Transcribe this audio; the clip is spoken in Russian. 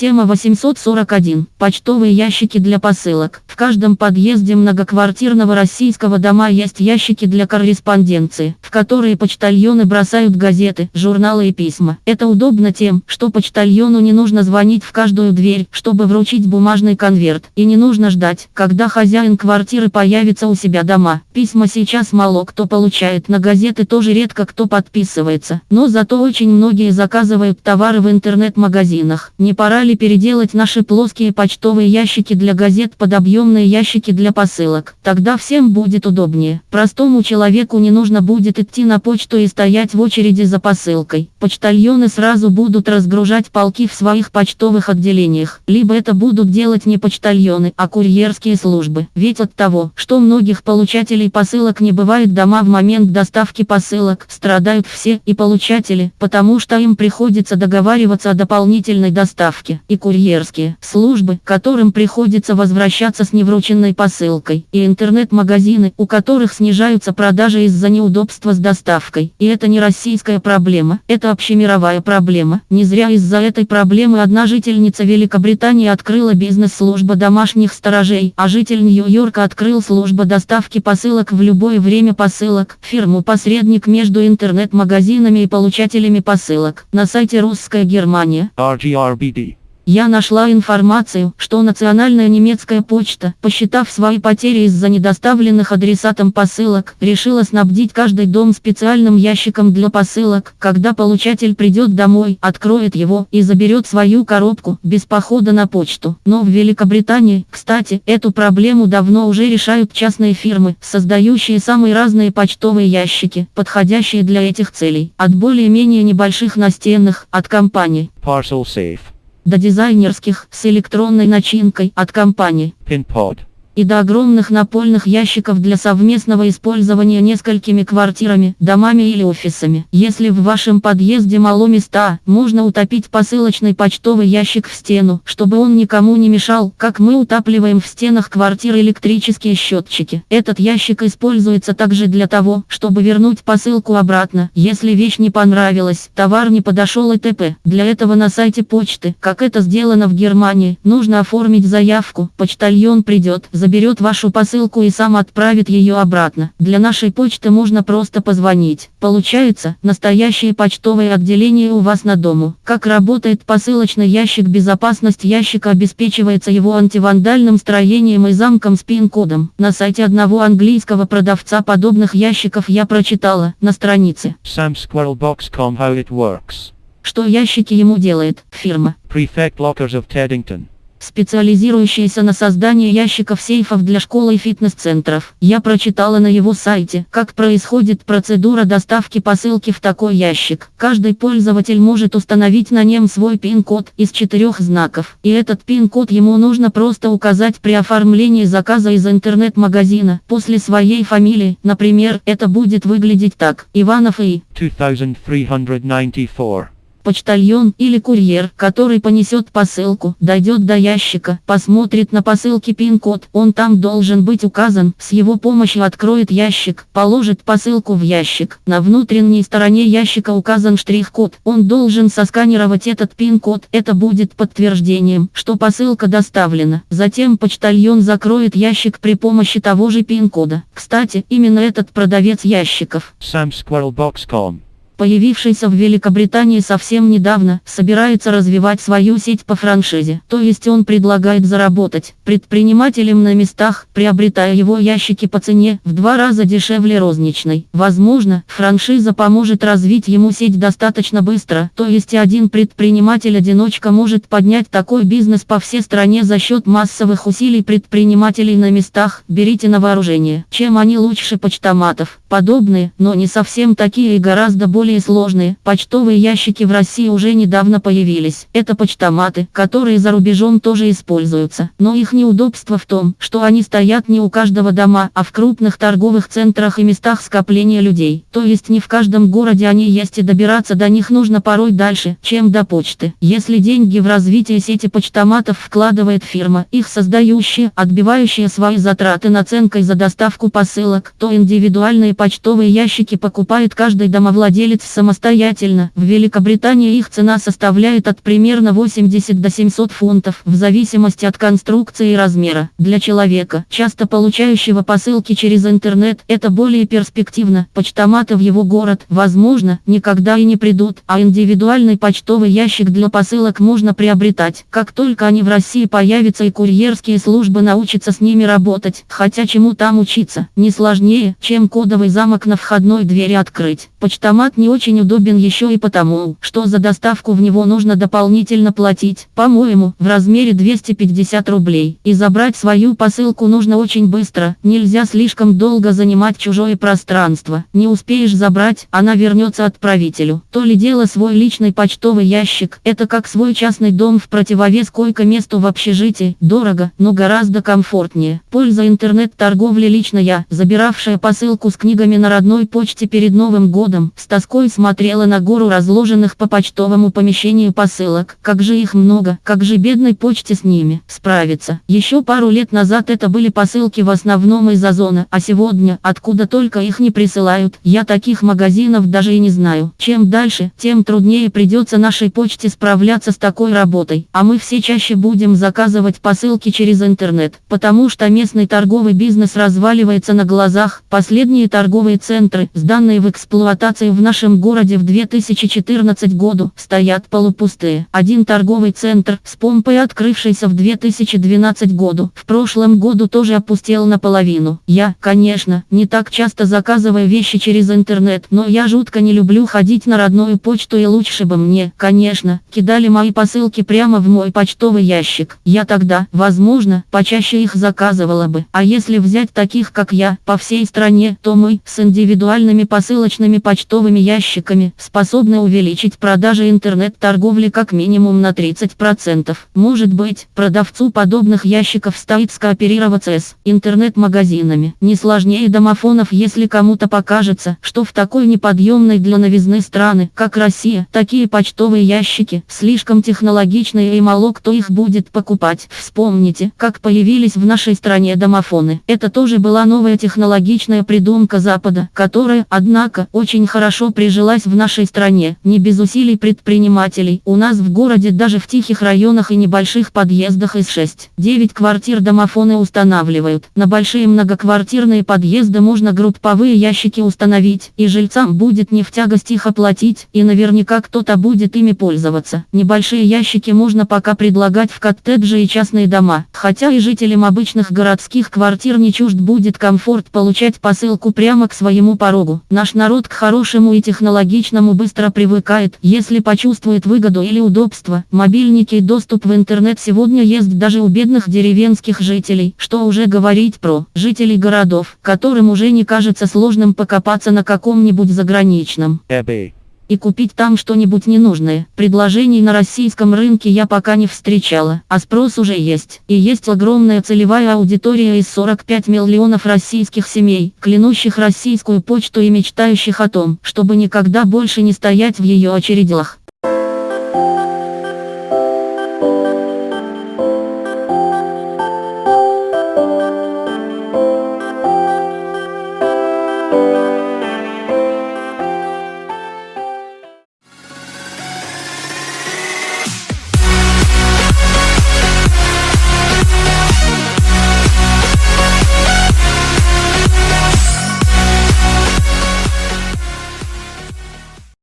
Тема 841. Почтовые ящики для посылок. В каждом подъезде многоквартирного российского дома есть ящики для корреспонденции, в которые почтальоны бросают газеты, журналы и письма. Это удобно тем, что почтальону не нужно звонить в каждую дверь, чтобы вручить бумажный конверт, и не нужно ждать, когда хозяин квартиры появится у себя дома. Письма сейчас мало кто получает, на газеты тоже редко кто подписывается, но зато очень многие заказывают товары в интернет-магазинах. Не пора ли переделать наши плоские почтовые ящики для газет под объемные ящики для посылок. Тогда всем будет удобнее. Простому человеку не нужно будет идти на почту и стоять в очереди за посылкой. Почтальоны сразу будут разгружать полки в своих почтовых отделениях. Либо это будут делать не почтальоны, а курьерские службы. Ведь от того, что многих получателей посылок не бывает дома в момент доставки посылок, страдают все и получатели, потому что им приходится договариваться о дополнительной доставке и курьерские службы, которым приходится возвращаться с неврученной посылкой, и интернет-магазины, у которых снижаются продажи из-за неудобства с доставкой. И это не российская проблема, это общемировая проблема. Не зря из-за этой проблемы одна жительница Великобритании открыла бизнес-служба домашних сторожей, а житель Нью-Йорка открыл службу доставки посылок в любое время посылок, фирму-посредник между интернет-магазинами и получателями посылок. На сайте Русская Германия. RGRBD. Я нашла информацию, что национальная немецкая почта, посчитав свои потери из-за недоставленных адресатам посылок, решила снабдить каждый дом специальным ящиком для посылок, когда получатель придет домой, откроет его и заберет свою коробку, без похода на почту. Но в Великобритании, кстати, эту проблему давно уже решают частные фирмы, создающие самые разные почтовые ящики, подходящие для этих целей, от более-менее небольших настенных, от компаний. Parcel Safe до дизайнерских с электронной начинкой от компании. PinPod и до огромных напольных ящиков для совместного использования несколькими квартирами, домами или офисами. Если в вашем подъезде мало места, можно утопить посылочный почтовый ящик в стену, чтобы он никому не мешал, как мы утапливаем в стенах квартир электрические счетчики. Этот ящик используется также для того, чтобы вернуть посылку обратно, если вещь не понравилась, товар не подошел и т.п. Для этого на сайте почты, как это сделано в Германии, нужно оформить заявку, почтальон придет, заберет вашу посылку и сам отправит ее обратно. Для нашей почты можно просто позвонить. Получается, настоящее почтовое отделение у вас на дому. Как работает посылочный ящик Безопасность ящика обеспечивается его антивандальным строением и замком с пин-кодом. На сайте одного английского продавца подобных ящиков я прочитала, на странице. SamSquirrelBox.com How it works. Что ящики ему делает, фирма. Prefect Lockers of Teddington специализирующийся на создании ящиков сейфов для школ и фитнес-центров. Я прочитала на его сайте, как происходит процедура доставки посылки в такой ящик. Каждый пользователь может установить на нем свой пин-код из четырех знаков. И этот пин-код ему нужно просто указать при оформлении заказа из интернет-магазина. После своей фамилии, например, это будет выглядеть так. Иванов и 2394 Почтальон или курьер, который понесет посылку, дойдет до ящика, посмотрит на посылке пин-код, он там должен быть указан, с его помощью откроет ящик, положит посылку в ящик. На внутренней стороне ящика указан штрих-код, он должен сосканировать этот пин-код, это будет подтверждением, что посылка доставлена. Затем почтальон закроет ящик при помощи того же пин-кода. Кстати, именно этот продавец ящиков. SamSquirrelBox.com появившийся в Великобритании совсем недавно, собирается развивать свою сеть по франшизе. То есть он предлагает заработать предпринимателям на местах, приобретая его ящики по цене в два раза дешевле розничной. Возможно, франшиза поможет развить ему сеть достаточно быстро. То есть один предприниматель-одиночка может поднять такой бизнес по всей стране за счет массовых усилий предпринимателей на местах. Берите на вооружение. Чем они лучше почтоматов? Подобные, но не совсем такие и гораздо более более сложные. Почтовые ящики в России уже недавно появились. Это почтоматы, которые за рубежом тоже используются. Но их неудобство в том, что они стоят не у каждого дома, а в крупных торговых центрах и местах скопления людей. То есть не в каждом городе они есть и добираться до них нужно порой дальше, чем до почты. Если деньги в развитие сети почтоматов вкладывает фирма, их создающая, отбивающая свои затраты наценкой за доставку посылок, то индивидуальные почтовые ящики покупает каждый домовладелец изготовить самостоятельно. В Великобритании их цена составляет от примерно 80 до 700 фунтов, в зависимости от конструкции и размера. Для человека, часто получающего посылки через интернет, это более перспективно. Почтоматы в его город, возможно, никогда и не придут, а индивидуальный почтовый ящик для посылок можно приобретать. Как только они в России появятся и курьерские службы научатся с ними работать, хотя чему там учиться, не сложнее, чем кодовый замок на входной двери открыть. Почтомат не очень удобен еще и потому, что за доставку в него нужно дополнительно платить, по-моему, в размере 250 рублей. И забрать свою посылку нужно очень быстро, нельзя слишком долго занимать чужое пространство. Не успеешь забрать, она вернется отправителю. То ли дело свой личный почтовый ящик, это как свой частный дом в противовес койко-месту в общежитии, дорого, но гораздо комфортнее. Польза интернет-торговли лично я, забиравшая посылку с книгами на родной почте перед Новым годом, с тоской смотрела на гору разложенных по почтовому помещению посылок. Как же их много, как же бедной почте с ними справиться. Еще пару лет назад это были посылки в основном из Озона, а сегодня, откуда только их не присылают, я таких магазинов даже и не знаю. Чем дальше, тем труднее придется нашей почте справляться с такой работой, а мы все чаще будем заказывать посылки через интернет, потому что местный торговый бизнес разваливается на глазах. Последние торговые центры, сданные в эксплуатацию в нашем городе в 2014 году, стоят полупустые. Один торговый центр с помпой, открывшийся в 2012 году, в прошлом году тоже опустел наполовину. Я, конечно, не так часто заказываю вещи через интернет, но я жутко не люблю ходить на родную почту и лучше бы мне, конечно, кидали мои посылки прямо в мой почтовый ящик. Я тогда, возможно, почаще их заказывала бы. А если взять таких, как я, по всей стране, то мы, с индивидуальными посылочными почтовыми ящиками, способны увеличить продажи интернет-торговли как минимум на 30%. Может быть, продавцу подобных ящиков стоит скооперироваться с интернет-магазинами. Не сложнее домофонов, если кому-то покажется, что в такой неподъемной для новизны страны, как Россия, такие почтовые ящики слишком технологичные и мало кто их будет покупать. Вспомните, как появились в нашей стране домофоны. Это тоже была новая технологичная придумка Запада, которая, однако, очень хорошо прижилась в нашей стране, не без усилий предпринимателей. У нас в городе даже в тихих районах и небольших подъездах из 6-9 квартир домофоны устанавливают. На большие многоквартирные подъезды можно групповые ящики установить, и жильцам будет не в тягость их оплатить, и наверняка кто-то будет ими пользоваться. Небольшие ящики можно пока предлагать в коттеджи и частные дома, хотя и жителям обычных городских квартир не чужд будет комфорт получать посылку прямо к своему порогу. Наш народ к хорошему и технологичному быстро привыкает, если почувствует выгоду или удобство. Мобильники и доступ в интернет сегодня есть даже у бедных деревенских жителей, что уже говорить про жителей городов, которым уже не кажется сложным покопаться на каком-нибудь заграничном. eBay, и купить там что-нибудь ненужное. Предложений на российском рынке я пока не встречала, а спрос уже есть. И есть огромная целевая аудитория из 45 миллионов российских семей, клянущих российскую почту и мечтающих о том, чтобы никогда больше не стоять в ее очередях.